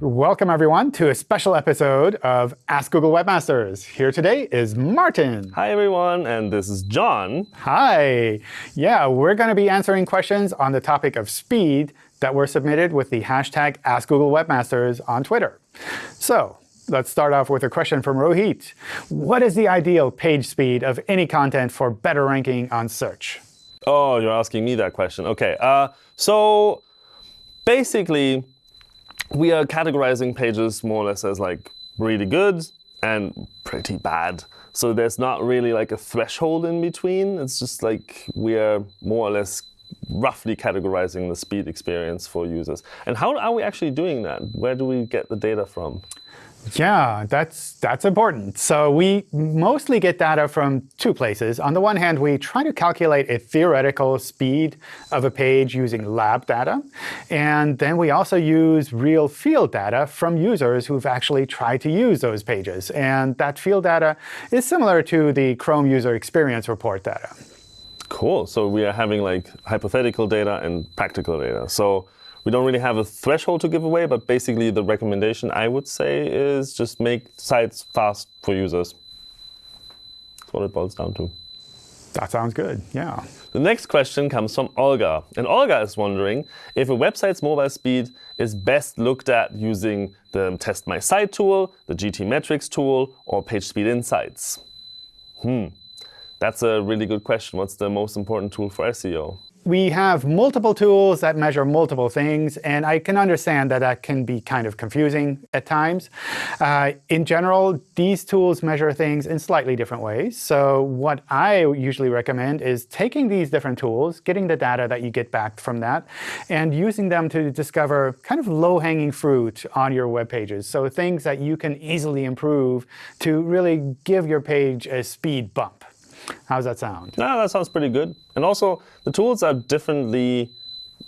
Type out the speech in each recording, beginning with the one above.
Welcome, everyone, to a special episode of Ask Google Webmasters. Here today is Martin. Hi, everyone, and this is John. Hi. Yeah, we're going to be answering questions on the topic of speed that were submitted with the hashtag Ask Google Webmasters on Twitter. So let's start off with a question from Rohit. What is the ideal page speed of any content for better ranking on search? Oh, you're asking me that question. OK, uh, so basically, we are categorizing pages more or less as like really good and pretty bad. So there's not really like a threshold in between. It's just like we are more or less roughly categorizing the speed experience for users. And how are we actually doing that? Where do we get the data from? Yeah, that's, that's important. So we mostly get data from two places. On the one hand, we try to calculate a theoretical speed of a page using lab data. And then we also use real field data from users who've actually tried to use those pages. And that field data is similar to the Chrome user experience report data. Cool. So we are having like hypothetical data and practical data. So we don't really have a threshold to give away, but basically the recommendation I would say is just make sites fast for users. That's what it boils down to. That sounds good, yeah. The next question comes from Olga. And Olga is wondering if a website's mobile speed is best looked at using the Test My Site tool, the GTmetrix tool, or PageSpeed Insights. Hmm, that's a really good question. What's the most important tool for SEO? we have multiple tools that measure multiple things, and I can understand that that can be kind of confusing at times. Uh, in general, these tools measure things in slightly different ways. So what I usually recommend is taking these different tools, getting the data that you get back from that, and using them to discover kind of low-hanging fruit on your web pages. So things that you can easily improve to really give your page a speed bump. How does that sound? No, that sounds pretty good. And also, the tools are differently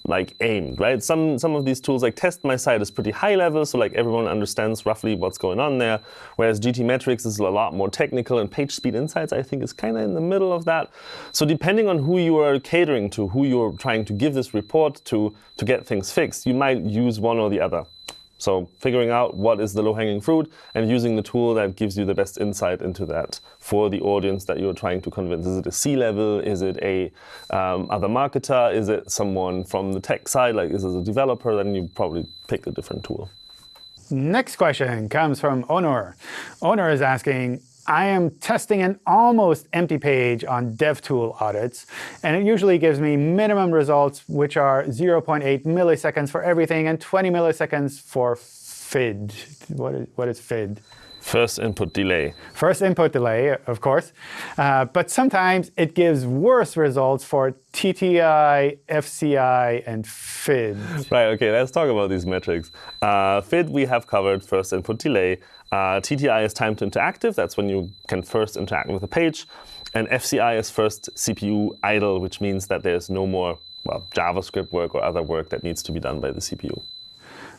like aimed, right? Some some of these tools, like Test My Site, is pretty high level, so like everyone understands roughly what's going on there. Whereas GTmetrix is a lot more technical, and PageSpeed Insights, I think, is kind of in the middle of that. So depending on who you are catering to, who you're trying to give this report to to get things fixed, you might use one or the other. So figuring out what is the low-hanging fruit and using the tool that gives you the best insight into that for the audience that you're trying to convince. Is it a C-level? Is it a um, other marketer? Is it someone from the tech side? Like, is it a developer? Then you probably pick a different tool. Next question comes from Onur. Onur is asking, I am testing an almost empty page on DevTool audits, and it usually gives me minimum results, which are 0.8 milliseconds for everything and 20 milliseconds for FID. What is, what is FID? First input delay. First input delay, of course. Uh, but sometimes it gives worse results for TTI, FCI, and FID. Right, OK, let's talk about these metrics. Uh, FID we have covered, first input delay. Uh, TTI is time to interactive. That's when you can first interact with a page. And FCI is first CPU idle, which means that there's no more well, JavaScript work or other work that needs to be done by the CPU.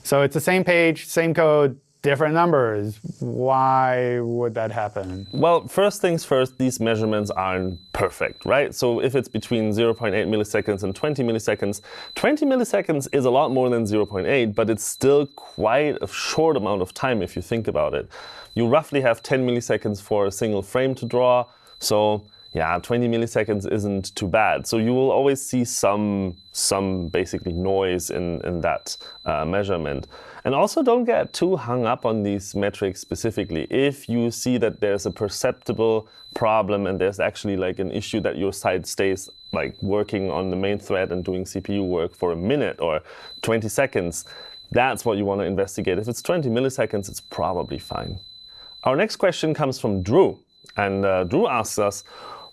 So it's the same page, same code, different numbers. Why would that happen? Well, first things first, these measurements aren't perfect, right? So if it's between 0.8 milliseconds and 20 milliseconds, 20 milliseconds is a lot more than 0.8, but it's still quite a short amount of time if you think about it. You roughly have 10 milliseconds for a single frame to draw. So yeah, 20 milliseconds isn't too bad. So you will always see some, some basically noise in, in that uh, measurement. And also don't get too hung up on these metrics specifically. If you see that there's a perceptible problem and there's actually like an issue that your site stays like working on the main thread and doing CPU work for a minute or 20 seconds, that's what you want to investigate. If it's 20 milliseconds, it's probably fine. Our next question comes from Drew. And uh, Drew asks us,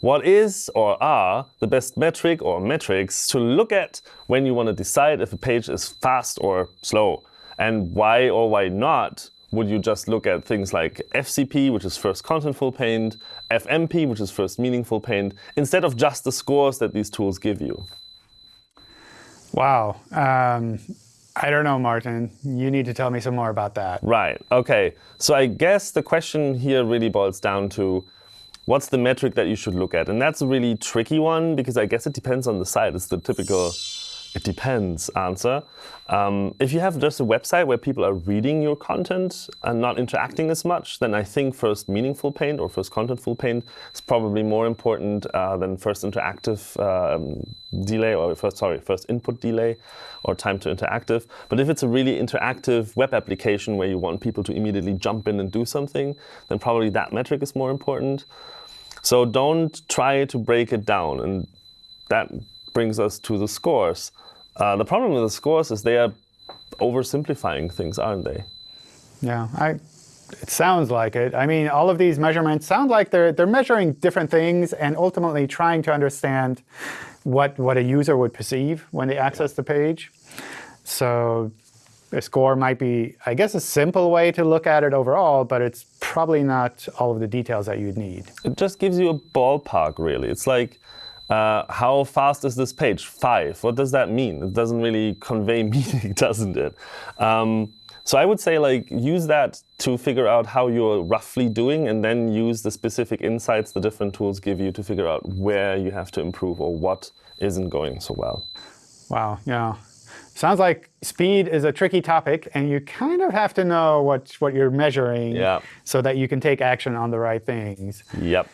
what is or are the best metric or metrics to look at when you want to decide if a page is fast or slow? And why or why not would you just look at things like FCP, which is first contentful paint, FMP, which is first meaningful paint, instead of just the scores that these tools give you? Wow. Um, I don't know, Martin. You need to tell me some more about that. Right. OK. So I guess the question here really boils down to what's the metric that you should look at? And that's a really tricky one, because I guess it depends on the site. It's the typical it depends answer. Um, if you have just a website where people are reading your content and not interacting as much, then I think first meaningful paint or first contentful paint is probably more important uh, than first interactive um, delay or first sorry first input delay or time to interactive. But if it's a really interactive web application where you want people to immediately jump in and do something, then probably that metric is more important. So don't try to break it down, and that brings us to the scores. Uh, the problem with the scores is they are oversimplifying things, aren't they? Yeah, I, it sounds like it. I mean, all of these measurements sound like they're, they're measuring different things and ultimately trying to understand what, what a user would perceive when they access the page. So a score might be, I guess, a simple way to look at it overall, but it's probably not all of the details that you'd need. It just gives you a ballpark, really. It's like uh, how fast is this page? Five. What does that mean? It doesn't really convey meaning, doesn't it? Um, so I would say like use that to figure out how you're roughly doing and then use the specific insights the different tools give you to figure out where you have to improve or what isn't going so well. Wow, yeah. Sounds like speed is a tricky topic, and you kind of have to know what, what you're measuring yeah. so that you can take action on the right things. Yep.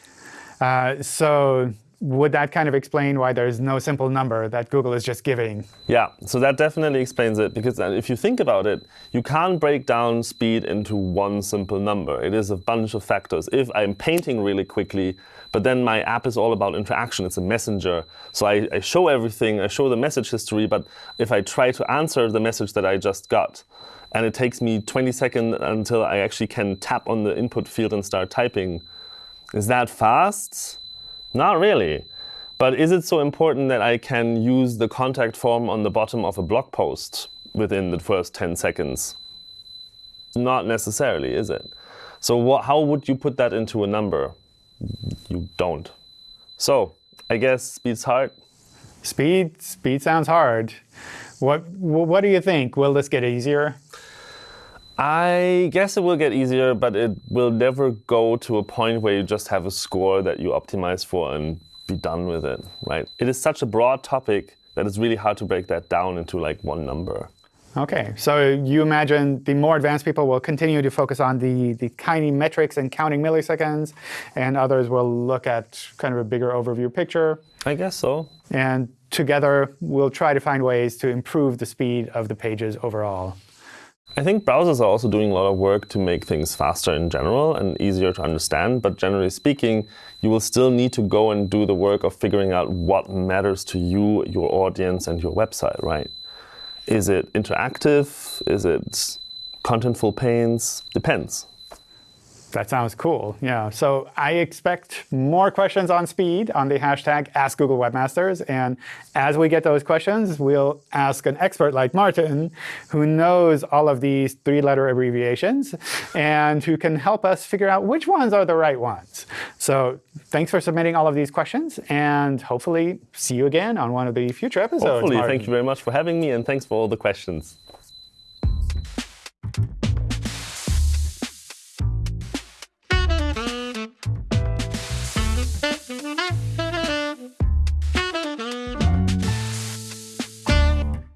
Uh, so would that kind of explain why there's no simple number that Google is just giving? Yeah, so that definitely explains it. Because uh, if you think about it, you can't break down speed into one simple number. It is a bunch of factors. If I'm painting really quickly, but then my app is all about interaction, it's a messenger. So I, I show everything, I show the message history, but if I try to answer the message that I just got, and it takes me 20 seconds until I actually can tap on the input field and start typing, is that fast? Not really. But is it so important that I can use the contact form on the bottom of a blog post within the first 10 seconds? Not necessarily, is it? So what, how would you put that into a number? You don't. So I guess speed's hard. Speed, speed sounds hard. What, what do you think? Will this get easier? I guess it will get easier, but it will never go to a point where you just have a score that you optimize for and be done with it, right? It is such a broad topic that it's really hard to break that down into like one number. OK, so you imagine the more advanced people will continue to focus on the, the tiny metrics and counting milliseconds, and others will look at kind of a bigger overview picture. I guess so. And together, we'll try to find ways to improve the speed of the pages overall. I think browsers are also doing a lot of work to make things faster in general and easier to understand. But generally speaking, you will still need to go and do the work of figuring out what matters to you, your audience, and your website, right? Is it interactive? Is it contentful paints? Depends. That sounds cool. Yeah. So I expect more questions on speed on the hashtag Ask Google Webmasters. And as we get those questions, we'll ask an expert like Martin, who knows all of these three-letter abbreviations and who can help us figure out which ones are the right ones. So thanks for submitting all of these questions. And hopefully see you again on one of the future episodes. Hopefully. Martin. Thank you very much for having me. And thanks for all the questions.